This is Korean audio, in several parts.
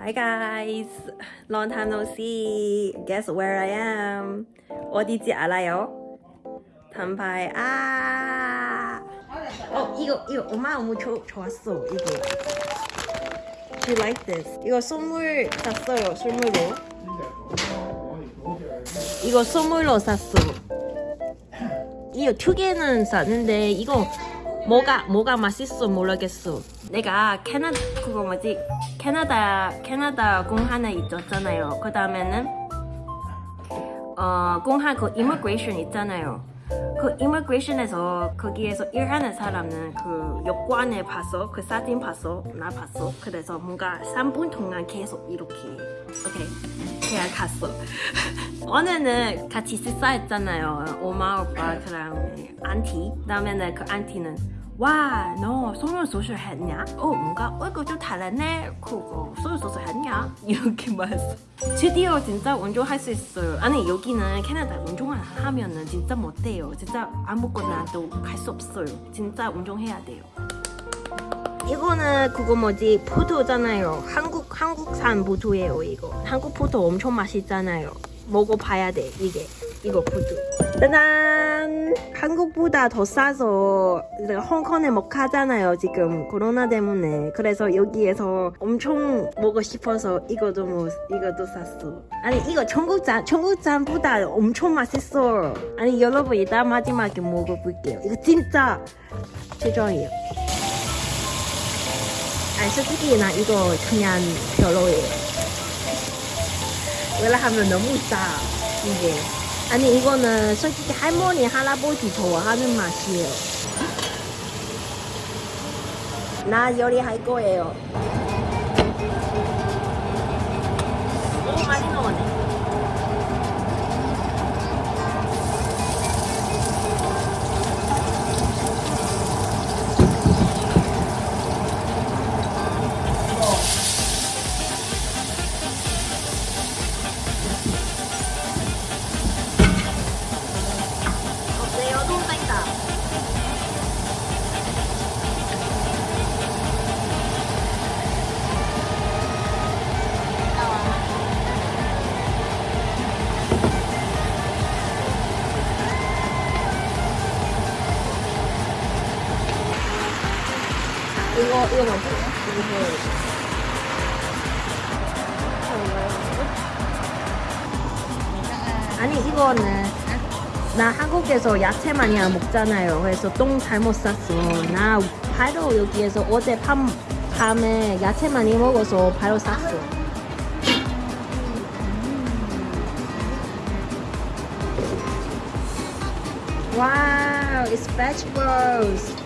Hi guys, long time no see. Guess where I am? 어디지 알아요? 단파에 아. 어 이거 이거 엄마 너무 좋 좋았어 이거. She like this. 이거 선물 샀어요 선물로. 이거 선물로 샀어. 이거 두 개는 샀는데 이거 뭐가 뭐가 맛있어 모르겠어. 내가 캐나 그거 뭐지 캐나다 캐나다 공 하나 있었잖아요. 그 다음에는 어 공항 그 immigration 있잖아요. 그 immigration에서 거기에서 일하는 사람은 그 여권을 봤어. 그 사진 봤어. 나 봤어. 그래서 뭔가 3분 동안 계속 이렇게 오케이 그냥 갔어. 오늘은 같이 식사했잖아요. 엄마 오빠 그랑 auntie. 그다음에는 그 auntie는 와, 너 성형 수술 했냐? 어, 뭔가 얼굴 좀 달랐네. 그거 성형 수술 했냐? 이렇게 말했어. 드디어 진짜 운전할 수 있어요. 아니 여기는 캐나다 운전을 하면은 진짜 못돼요. 진짜 아무거나도 갈 수 없어요. 진짜 운전해야 돼요. 이거는 그거 뭐지 포도잖아요. 한국 한국산 포도예요 이거. 한국 포도 엄청 맛있잖아요. 먹어봐야 돼 이게 이거 포도. 짜잔! 한국보다 더 싸서 홍콩에 못 가잖아요 지금. 코로나 때문에. 그래서 여기에서 엄청 먹고 싶어서 이거도 뭐 이것도 샀어. 아니 이거 청국장 청국장보다 엄청 맛있어. 아니 여러분 이따 마지막에 먹어볼게요. 이거 진짜 최저예요. 아니 솔직히 나 이거 그냥 별로예요. 왜냐하면 너무 싸 이게 아니 이거는 솔직히 할머니 할아버지 좋아하는 맛이에요. 나 요리할 거예요. 너무 많이 넣었네 이거 이거 뭐지? 이거 아니 이거는 나 한국에서 야채 많이 안 먹잖아요. 그래서 똥 잘못 쌌어. 나 바로 여기에서 어제 밤 밤에 야채 많이 먹어서 바로 쌌어. Wow, it's vegetables.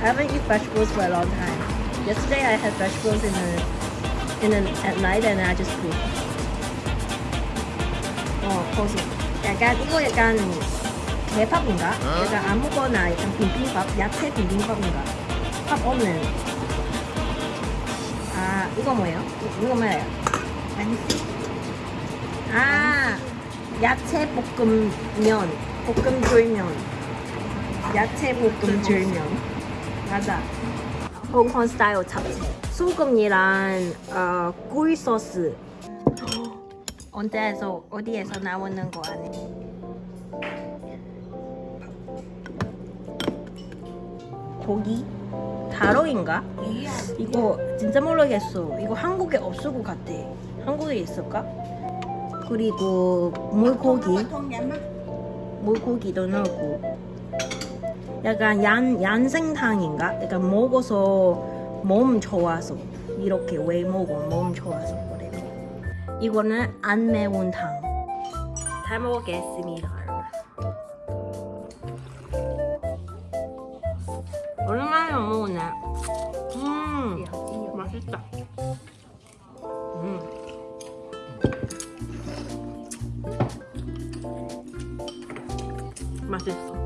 I haven't eaten vegetables for a long time. Yesterday I had vegetables in the in the, at night and I just cooked. 어, 거기. 약간 이거 약간 개밥인가? 약간 아무거나 약간 비빔밥, 야채 비빔밥인가? 밥 없는. 아, 이거 뭐예요? 이- 이거 뭐예요? 아니. 아, 야채 볶음면, 볶음줄면. 야채 볶음줄면. 맞아. 홍콩 스타일 잡채. 소금이랑 어, 꿀 소스. 언제에서 어디에서 나오는 거 아니? 고기? 다로인가? 이거 진짜 모르겠어. 이거 한국에 없을 것 같아. 한국에 있을까? 그리고 물고기, 물고기도 넣고. 약간 얀 얀생탕인가? 약간 먹어서 몸 좋아서 이렇게 왜 먹어 몸 좋아서 그래요. 이거는 안 매운 탕. 잘 먹겠습니다. 오랜만에 먹네. 음, 맛있다. 음. 맛있어.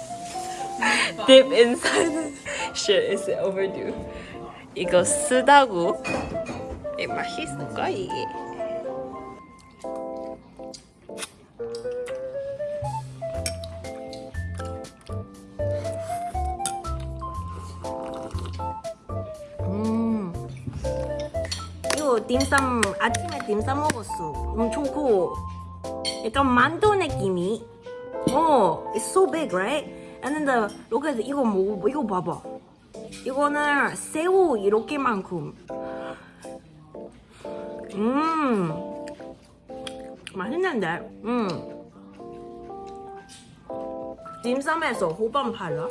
deep inside shit is overdue. 이거 쓰다고 이 맛있을까 이게? 음. 이거 딤쌈 아침에 딤쌈 먹었어. 엄청 커. 약간 만두 느낌이. 어, it's so big, right? And then the look at 이거 뭐 이거 봐봐. 이거는 새우 이렇게만큼. 음, 맛있는데. 음. 딤쌈에서 호반 팔라.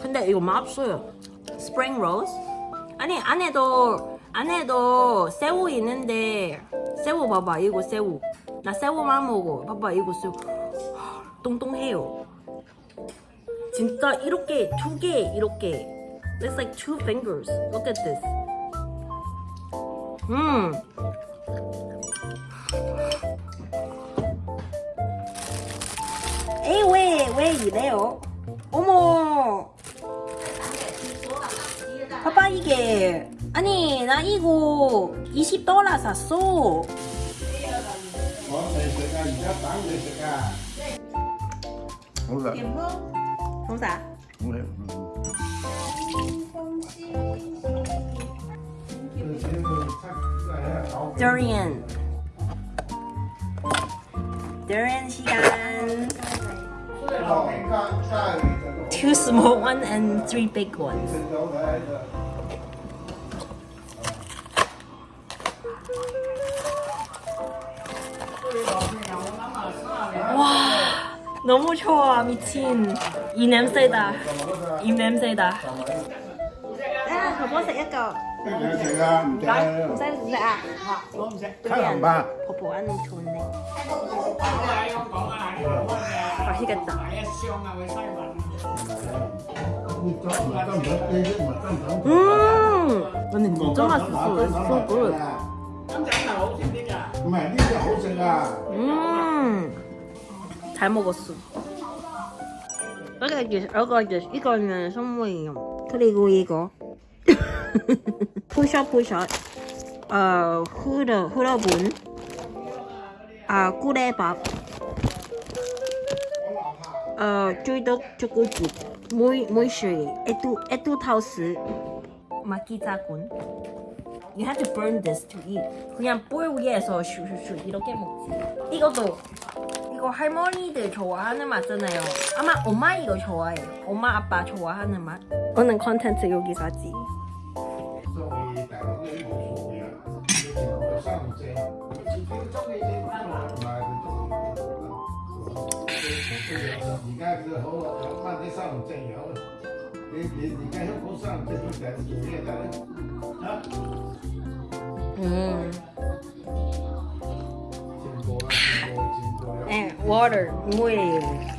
근데 이거 맛없어요. 스프링 로즈? 아니 안에도 안에도 새우 있는데 새우 봐봐 이거 새우 나 새우만 먹어 봐봐 이거 새우 똥똥해요. 진짜 이렇게 두 개 이렇게. It's like two fingers. Look at this. 음. 에이 왜 왜 이래요? 어머. 봐봐 이게. 아니 나 이거 20달러 샀어 sẽ ra không được không xả không được durian durian 시간 two small one and three big ones 와 너무 좋아 미친 이 냄새다 이 냄새다 sẽ ra mình Rồi, sẽ không sao dạ khá là ba 버버 ăn 좋네. 맛있겠다. 음, 근데 진짜 맛있어. It's so good. mẹ 잘 먹었어. 여기 여기 이거는 선물이요. 그리고 이거 푸셔 푸셔 어 흐르 흐러본 아 꿀에밥 어 쭈덕 쭈꾸죽 무이 무이슈이 에뚜 에뚜 타우스 마키자군 You have to burn this to eat. 그냥 볼 위에서 슈슈슈 이렇게 먹지. 이것도 그리고 할머니들 좋아하는 맛잖아요. 아마 엄마 이거 좋아해요. 엄마 아빠 좋아하는 맛? 오늘 컨텐츠 여기까지. 음. Water 물이에요. 물이.